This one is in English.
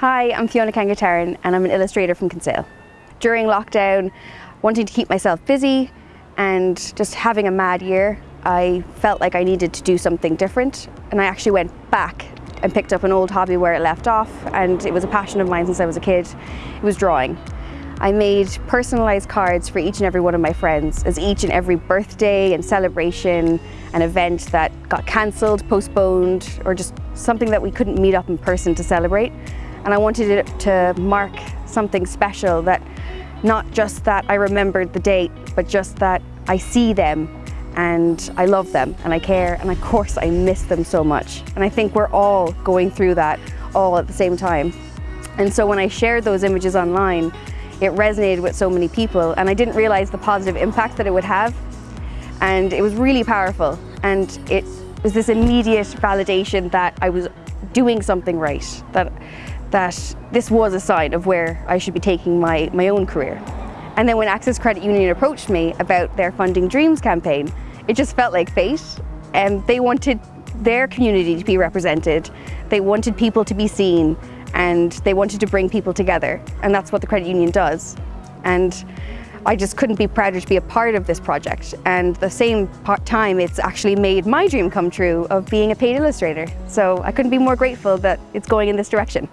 Hi, I'm Fiona Kangataran and I'm an illustrator from Kinsale. During lockdown, wanting to keep myself busy and just having a mad year, I felt like I needed to do something different and I actually went back and picked up an old hobby where it left off and it was a passion of mine since I was a kid. It was drawing. I made personalised cards for each and every one of my friends as each and every birthday and celebration and event that got cancelled, postponed or just something that we couldn't meet up in person to celebrate. And I wanted it to mark something special that not just that I remembered the date, but just that I see them and I love them and I care and of course I miss them so much. And I think we're all going through that all at the same time. And so when I shared those images online, it resonated with so many people and I didn't realize the positive impact that it would have. And it was really powerful and it was this immediate validation that I was doing something right, that, that this was a sign of where I should be taking my, my own career. And then when Access Credit Union approached me about their Funding Dreams campaign, it just felt like fate. And they wanted their community to be represented. They wanted people to be seen and they wanted to bring people together. And that's what the credit union does. And I just couldn't be prouder to be a part of this project. And the same time, it's actually made my dream come true of being a paid illustrator. So I couldn't be more grateful that it's going in this direction.